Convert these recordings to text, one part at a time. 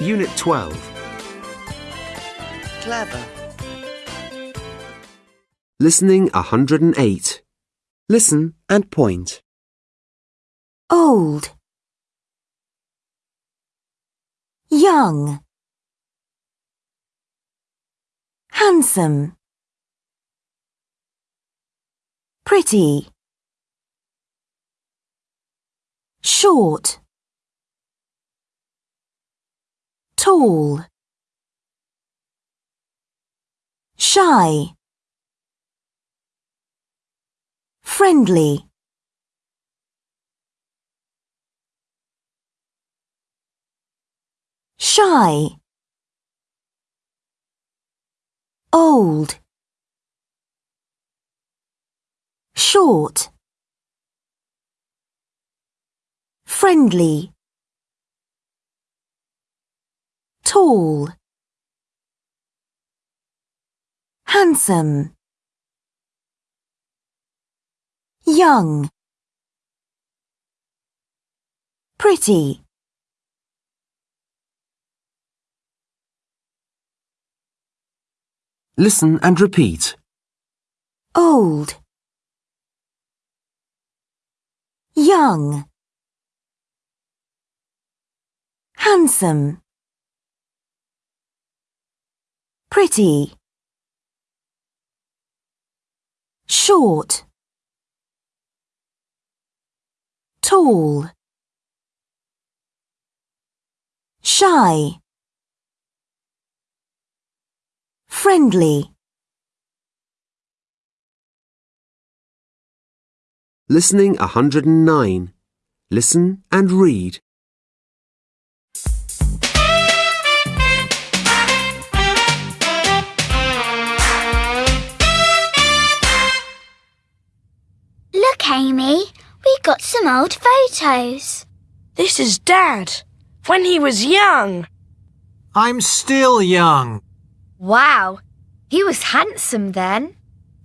Unit 12. Clever. Listening 108. Listen and point. Old. Young. Handsome. Pretty. Short. Tall. Shy. Friendly. Shy. Old. Short. Friendly. Tall. Handsome. Young. Pretty. Listen and repeat. Old. Young. Handsome. Pretty. Short. Tall. Shy. Friendly. Listening 109. Listen and read. Look, Amy, we got some old photos. This is Dad, when he was young. I'm still young. Wow, he was handsome then.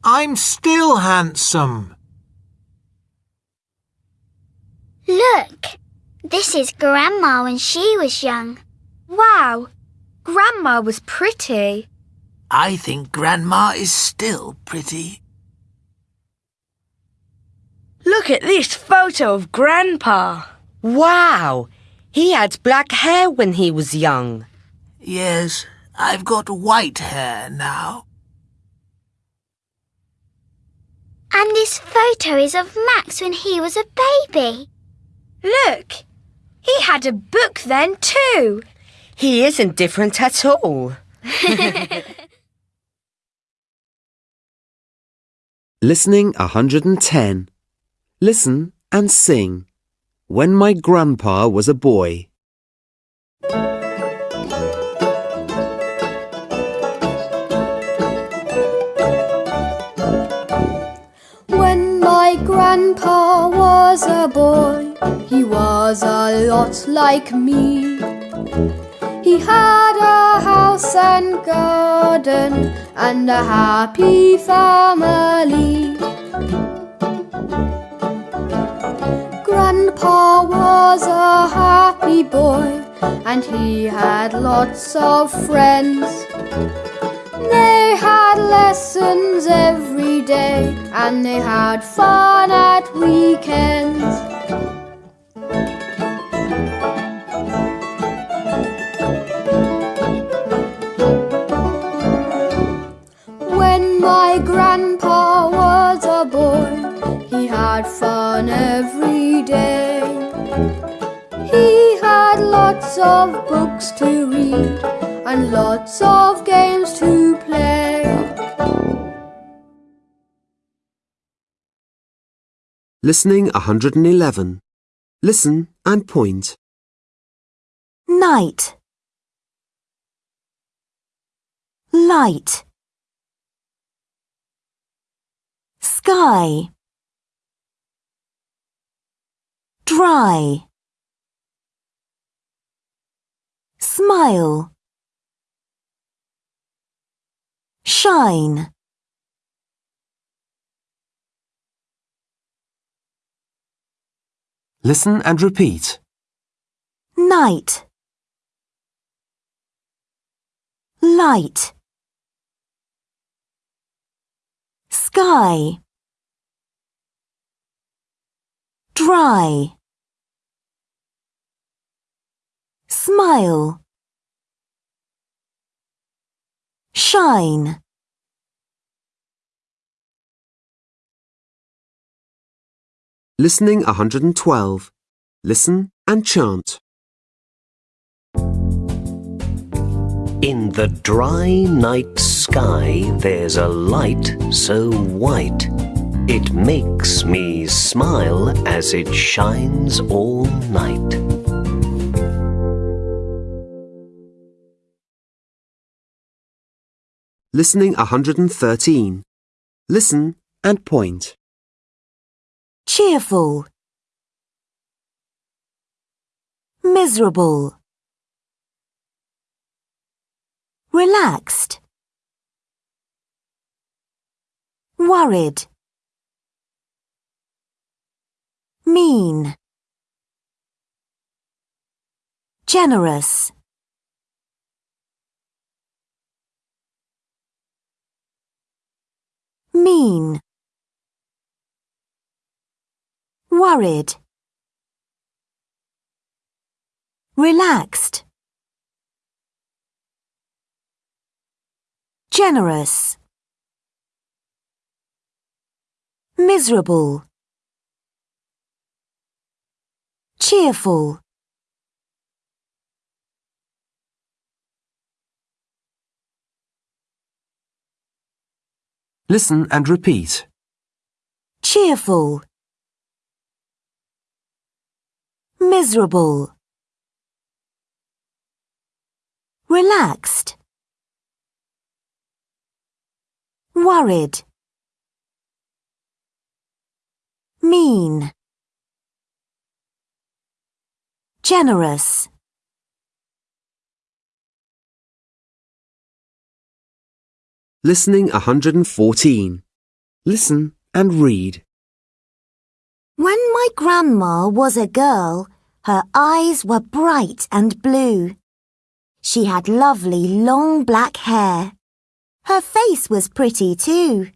I'm still handsome. Look, this is Grandma when she was young. Wow, Grandma was pretty. I think Grandma is still pretty. Look at this photo of Grandpa. Wow! He had black hair when he was young. Yes, I've got white hair now. And this photo is of Max when he was a baby. Look, he had a book then too. He isn't different at all. Listening 110. Listen and sing. When my grandpa was a boy. When my grandpa was a boy, he was a lot like me. He had a house and garden and a happy family. Grandpa was a happy boy and he had lots of friends. They had lessons every day and they had fun at weekends. When my grandpa was a boy, he had fun every day. He had lots of books to read and lots of games to play. Listening 111. Listen and point. Night. Light. Sky. Dry. Smile. Shine. Listen and repeat. Night. light sky dry smile shine Listening 112. Listen and chant. In the dry night sky, there's a light so white. It makes me smile as it shines all night. Listening 113. Listen and point. cheerful. Miserable. Relaxed. Worried. Mean. Generous mean. Worried. Relaxed. Generous. Miserable. Cheerful Listen and repeat. cheerful. Miserable. Relaxed. Worried. Mean. Generous Listening 114. Listen and read. When my grandma was a girl, her eyes were bright and blue. She had lovely long black hair. Her face was pretty too.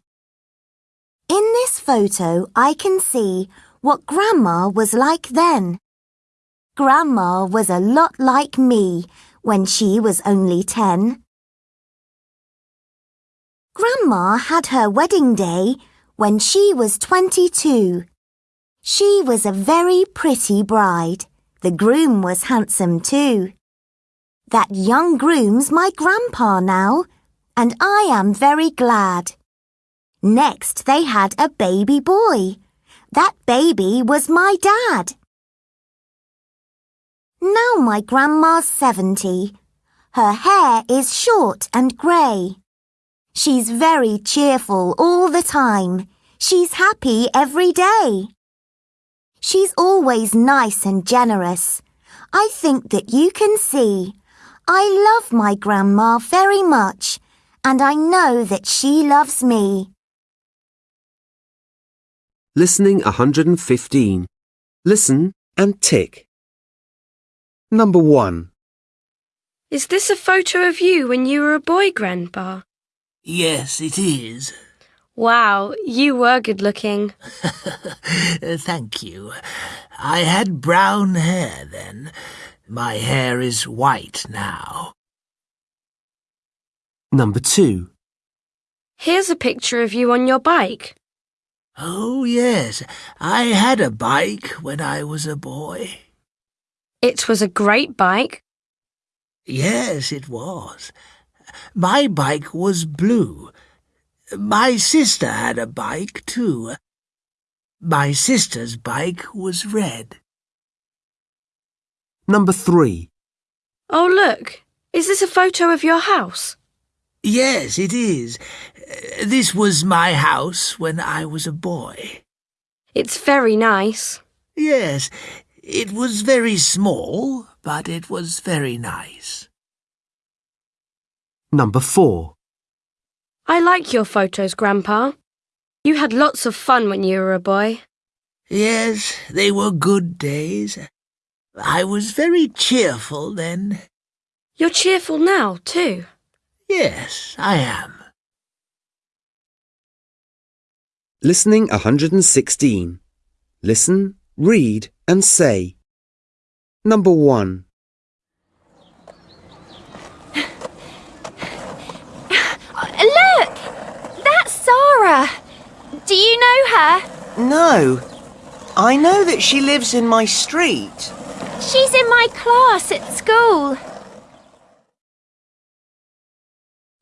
In this photo, I can see what Grandma was like then. Grandma was a lot like me when she was only ten. Grandma had her wedding day when she was 22. She was a very pretty bride. The groom was handsome too. That young groom's my grandpa now, and I am very glad. Next they had a baby boy. That baby was my dad. Now my grandma's 70. Her hair is short and grey. She's very cheerful all the time. She's happy every day. She's always nice and generous. I think that you can see. I love my grandma very much, and I know that she loves me. Listening 115. Listen and tick. Number 1. Is this a photo of you when you were a boy, Grandpa? Yes, it is. Wow, you were good looking. Thank you. I had brown hair then. My hair is white now. Number 2. Here's a picture of you on your bike. Oh, yes, I had a bike when I was a boy. It was a great bike. Yes, it was. My bike was blue. My sister had a bike, too. My sister's bike was red. Number 3. Oh, look. Is this a photo of your house? Yes, it is. This was my house when I was a boy. It's very nice. Yes, it was very small, but it was very nice. Number 4. I like your photos, Grandpa. You had lots of fun when you were a boy. Yes, they were good days. I was very cheerful then. You're cheerful now, too. Yes, I am. Listening 116. Listen, read and say. Number 1. Look! That's Sarah. Do you know her? No. I know that she lives in my street. She's in my class at school.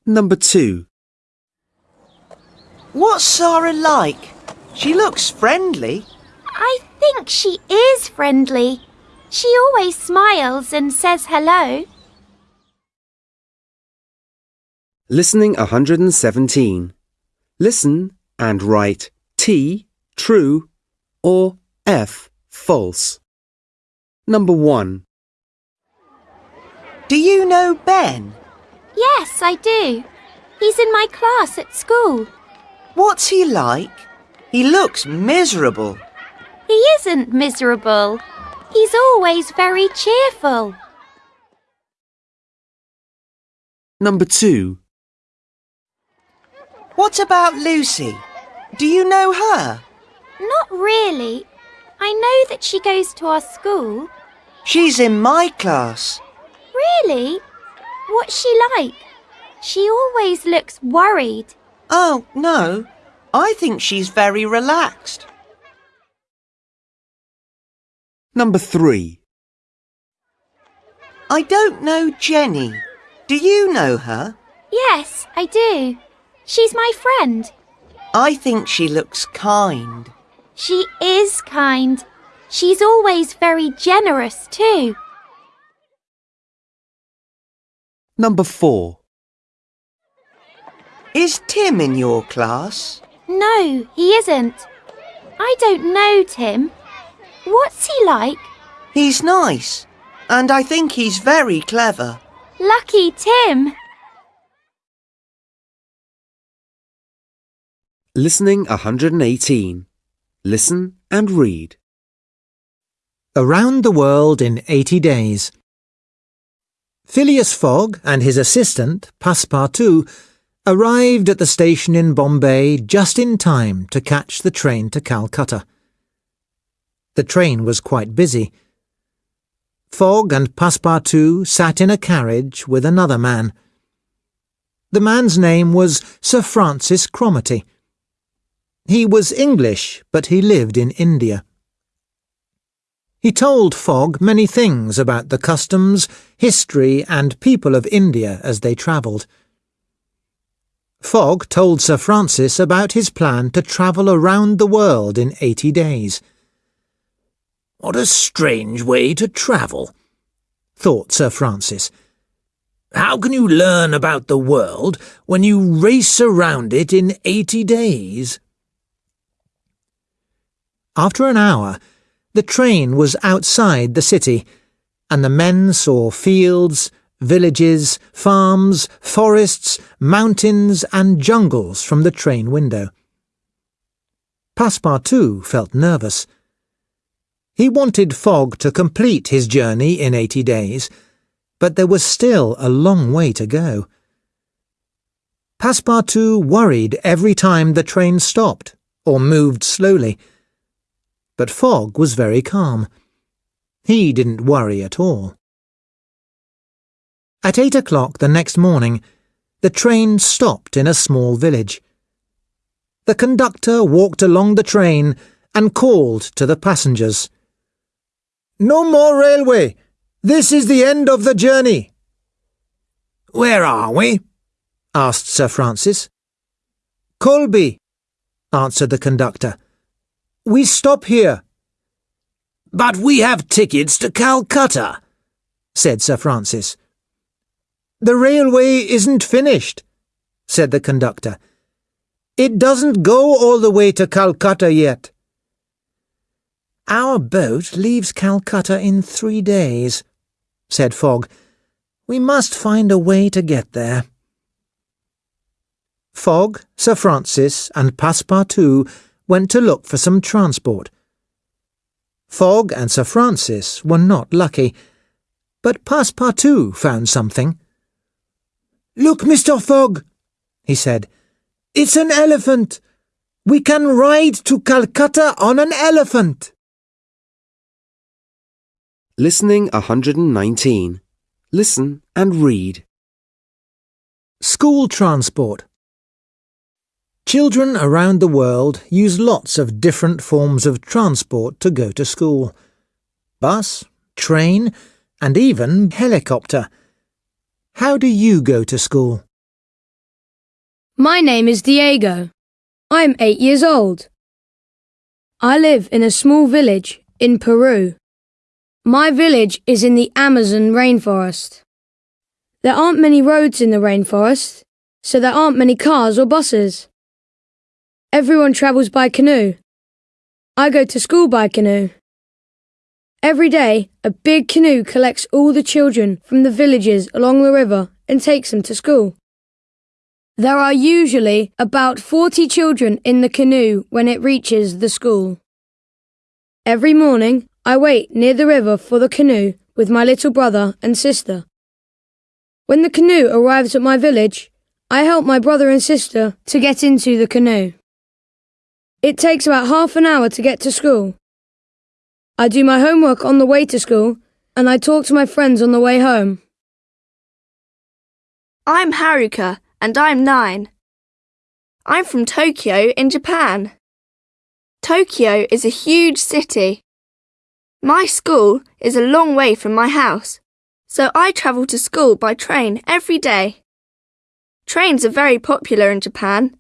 Number 2. What's Sarah like? She looks friendly. I think she is friendly. She always smiles and says hello. Listening 117. Listen and write T, true, or F, false. Number 1. Do you know Ben? Yes, I do. He's in my class at school. What's he like? He looks miserable. He isn't miserable. He's always very cheerful. Number 2. What about Lucy? Do you know her? Not really. I know that she goes to our school. She's in my class. Really? What's she like? She always looks worried. Oh, no. I think she's very relaxed. Number 3. I don't know Jenny. Do you know her? Yes, I do. She's my friend. I think she looks kind. She is kind. She's always very generous too. Number 4. Is Tim in your class? No, he isn't. I don't know Tim. What's he like? He's nice, and I think he's very clever. Lucky Tim. Listening 118. Listen and read. Around the World in 80 Days. Phileas Fogg and his assistant, Passepartout, arrived at the station in Bombay just in time to catch the train to Calcutta. The train was quite busy. Fogg and Passepartout sat in a carriage with another man. The man's name was Sir Francis Cromarty. He was English, but he lived in India. He told Fogg many things about the customs, history, and people of India as they travelled. Fogg told Sir Francis about his plan to travel around the world in eighty days. What a strange way to travel, thought Sir Francis. How can you learn about the world when you race around it in eighty days? After an hour, the train was outside the city, and the men saw fields, villages, farms, forests, mountains, and jungles from the train window. Passepartout felt nervous. He wanted Fogg to complete his journey in eighty days, but there was still a long way to go. Passepartout worried every time the train stopped or moved slowly but Fogg was very calm. He didn't worry at all. At eight o'clock the next morning, the train stopped in a small village. The conductor walked along the train and called to the passengers. No more railway. This is the end of the journey. Where are we? asked Sir Francis. Kholby, answered the conductor. We stop here. But we have tickets to Calcutta, said Sir Francis. The railway isn't finished, said the conductor. It doesn't go all the way to Calcutta yet. Our boat leaves Calcutta in three days, said Fogg. We must find a way to get there. Fogg, Sir Francis, and Passepartout went to look for some transport. Fogg and Sir Francis were not lucky, but Passepartout found something. Look, Mr. Fogg, he said. It's an elephant. We can ride to Calcutta on an elephant. Listening 119. Listen and read. School transport. Children around the world use lots of different forms of transport to go to school. Bus, train, and even helicopter. How do you go to school? My name is Diego. I'm eight years old. I live in a small village in Peru. My village is in the Amazon rainforest. There aren't many roads in the rainforest, so there aren't many cars or buses. Everyone travels by canoe. I go to school by canoe. Every day, a big canoe collects all the children from the villages along the river and takes them to school. There are usually about 40 children in the canoe when it reaches the school. Every morning, I wait near the river for the canoe with my little brother and sister. When the canoe arrives at my village, I help my brother and sister to get into the canoe. It takes about half an hour to get to school. I do my homework on the way to school and I talk to my friends on the way home. I'm Haruka and I'm nine. I'm from Tokyo in Japan. Tokyo is a huge city. My school is a long way from my house, so I travel to school by train every day. Trains are very popular in Japan.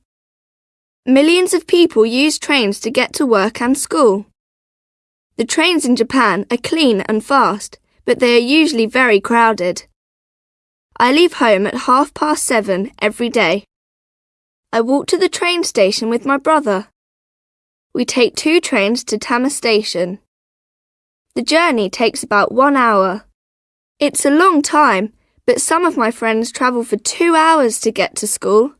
Millions of people use trains to get to work and school. The trains in Japan are clean and fast, but they are usually very crowded. I leave home at half past seven every day. I walk to the train station with my brother. We take two trains to Tama Station. The journey takes about one hour. It's a long time, but some of my friends travel for two hours to get to school.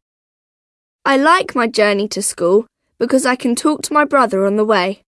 I like my journey to school because I can talk to my brother on the way.